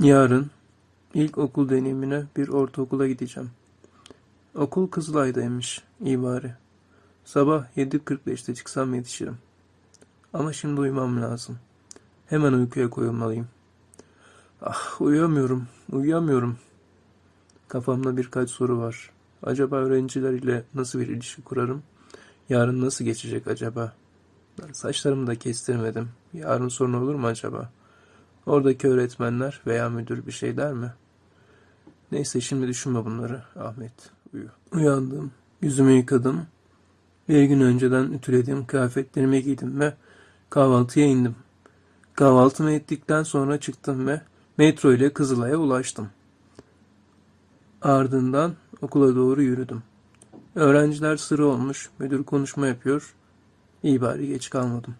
Yarın ilk okul deneyimine bir ortaokula gideceğim. Okul Kızılay'daymış, iyi bari. Sabah 7.45'te çıksam yetişirim. Ama şimdi uyumam lazım. Hemen uykuya koyulmalıyım. Ah, uyuyamıyorum, uyuyamıyorum. Kafamda birkaç soru var. Acaba öğrenciler ile nasıl bir ilişki kurarım? Yarın nasıl geçecek acaba? Saçlarımı da kestirmedim. Yarın sorun olur mu acaba? Oradaki öğretmenler veya müdür bir şey der mi? Neyse şimdi düşünme bunları Ahmet. Uyu. Uyandım. Yüzümü yıkadım. Bir gün önceden ütülediğim kıyafetlerimi giydim ve kahvaltıya indim. Kahvaltımı ettikten sonra çıktım ve metro ile Kızılay'a ulaştım. Ardından okula doğru yürüdüm. Öğrenciler sıra olmuş, müdür konuşma yapıyor. İyi bari geç kalmadım.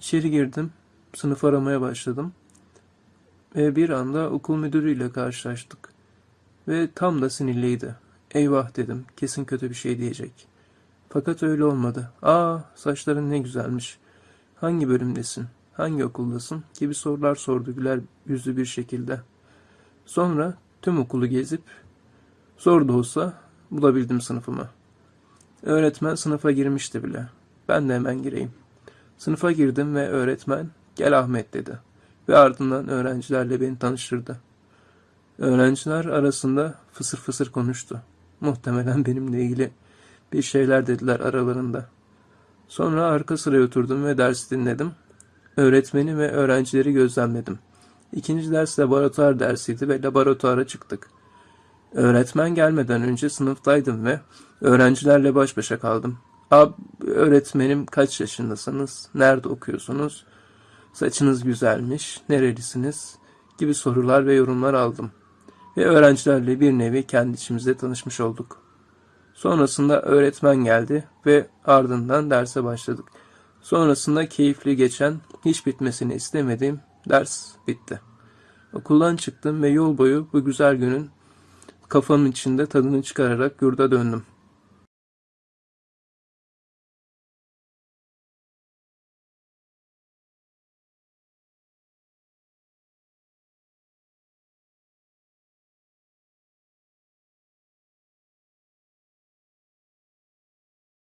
İçeri girdim, sınıf aramaya başladım. Ve bir anda okul müdürüyle karşılaştık. Ve tam da sinirliydi. Eyvah dedim, kesin kötü bir şey diyecek. Fakat öyle olmadı. Aa, saçların ne güzelmiş. Hangi bölümdesin? Hangi okuldasın? gibi sorular sordu güler yüzlü bir şekilde. Sonra tüm okulu gezip zor da olsa bulabildim sınıfımı. Öğretmen sınıfa girmişti bile. Ben de hemen gireyim. Sınıfa girdim ve öğretmen gel Ahmet dedi. Ve ardından öğrencilerle beni tanıştırdı. Öğrenciler arasında fısır fısır konuştu. Muhtemelen benimle ilgili bir şeyler dediler aralarında. Sonra arka sıraya oturdum ve dersi dinledim. Öğretmeni ve öğrencileri gözlemledim. İkinci ders laboratuvar dersiydi ve laboratuvara çıktık. Öğretmen gelmeden önce sınıftaydım ve öğrencilerle baş başa kaldım. Ab, öğretmenim kaç yaşındasınız? Nerede okuyorsunuz? Saçınız güzelmiş. Nerelisiniz? Gibi sorular ve yorumlar aldım. Ve öğrencilerle bir nevi kendi içimizde tanışmış olduk. Sonrasında öğretmen geldi ve ardından derse başladık. Sonrasında keyifli geçen, hiç bitmesini istemediğim ders bitti. Okuldan çıktım ve yol boyu bu güzel günün kafamın içinde tadını çıkararak yurda döndüm.